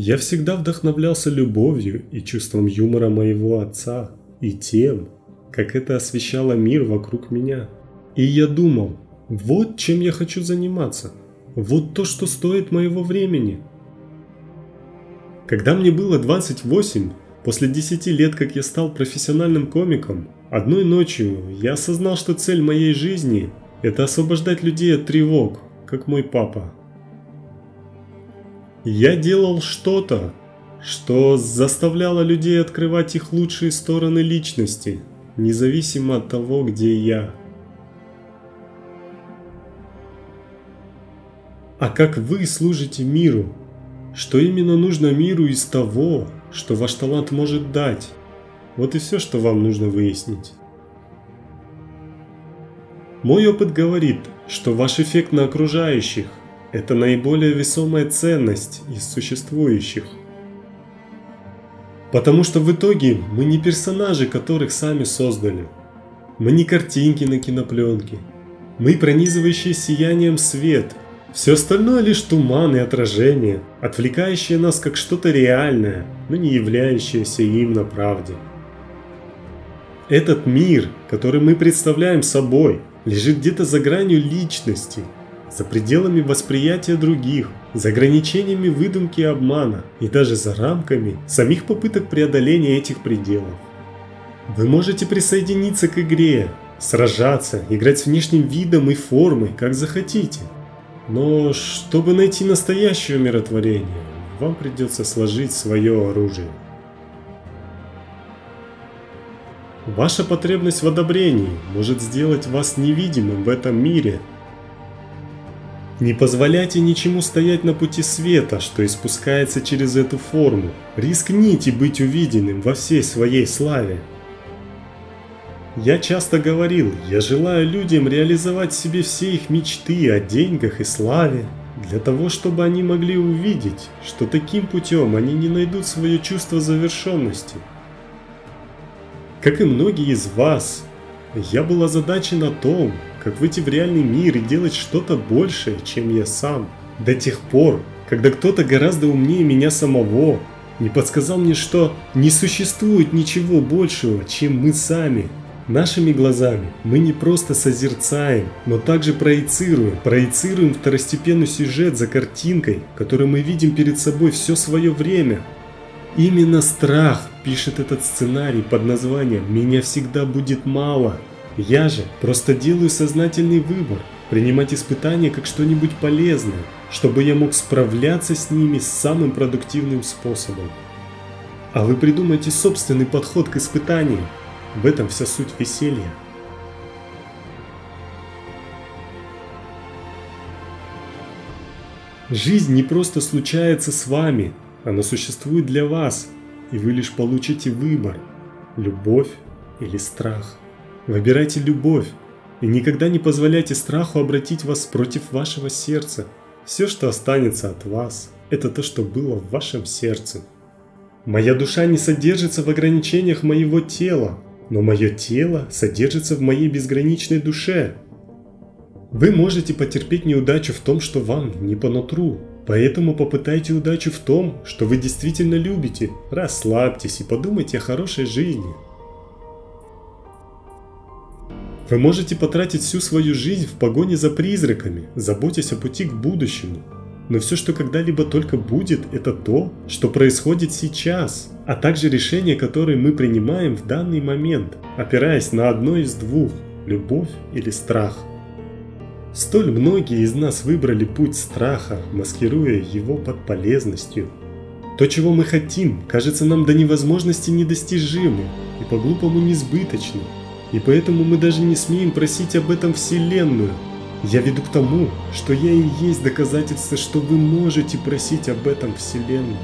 Я всегда вдохновлялся любовью и чувством юмора моего отца, и тем, как это освещало мир вокруг меня. И я думал, вот чем я хочу заниматься, вот то, что стоит моего времени. Когда мне было 28, после 10 лет, как я стал профессиональным комиком, одной ночью я осознал, что цель моей жизни – это освобождать людей от тревог, как мой папа. Я делал что-то, что заставляло людей открывать их лучшие стороны личности, независимо от того, где я. А как вы служите миру? Что именно нужно миру из того, что ваш талант может дать? Вот и все, что вам нужно выяснить. Мой опыт говорит, что ваш эффект на окружающих – это наиболее весомая ценность из существующих. Потому что в итоге мы не персонажи, которых сами создали. Мы не картинки на кинопленке. Мы пронизывающие сиянием свет. Все остальное лишь туман и отражение, отвлекающие нас как что-то реальное, но не являющееся им на правде. Этот мир, который мы представляем собой, лежит где-то за гранью личности, за пределами восприятия других, за ограничениями выдумки и обмана и даже за рамками самих попыток преодоления этих пределов. Вы можете присоединиться к игре, сражаться, играть с внешним видом и формой, как захотите. Но чтобы найти настоящее умиротворение, вам придется сложить свое оружие. Ваша потребность в одобрении может сделать вас невидимым в этом мире. Не позволяйте ничему стоять на пути света, что испускается через эту форму. Рискните быть увиденным во всей своей славе. Я часто говорил, я желаю людям реализовать себе все их мечты о деньгах и славе, для того, чтобы они могли увидеть, что таким путем они не найдут свое чувство завершенности – как и многие из вас, я был озадачен о том, как выйти в реальный мир и делать что-то большее, чем я сам. До тех пор, когда кто-то гораздо умнее меня самого не подсказал мне, что не существует ничего большего, чем мы сами. Нашими глазами мы не просто созерцаем, но также проецируем. Проецируем второстепенный сюжет за картинкой, которую мы видим перед собой все свое время. Именно страх пишет этот сценарий под названием «Меня всегда будет мало». Я же просто делаю сознательный выбор, принимать испытания как что-нибудь полезное, чтобы я мог справляться с ними самым продуктивным способом. А вы придумайте собственный подход к испытаниям. В этом вся суть веселья. Жизнь не просто случается с вами, она существует для вас, и вы лишь получите выбор – любовь или страх. Выбирайте любовь и никогда не позволяйте страху обратить вас против вашего сердца. Все, что останется от вас, это то, что было в вашем сердце. Моя душа не содержится в ограничениях моего тела, но мое тело содержится в моей безграничной душе. Вы можете потерпеть неудачу в том, что вам не по нутру, Поэтому попытайте удачу в том, что вы действительно любите. Расслабьтесь и подумайте о хорошей жизни. Вы можете потратить всю свою жизнь в погоне за призраками, заботясь о пути к будущему. Но все, что когда-либо только будет, это то, что происходит сейчас, а также решения, которые мы принимаем в данный момент, опираясь на одно из двух – любовь или страх. Столь многие из нас выбрали путь страха, маскируя его под полезностью. То, чего мы хотим, кажется нам до невозможности недостижимым и по-глупому несбыточным. И поэтому мы даже не смеем просить об этом Вселенную. Я веду к тому, что я и есть доказательство, что вы можете просить об этом Вселенную.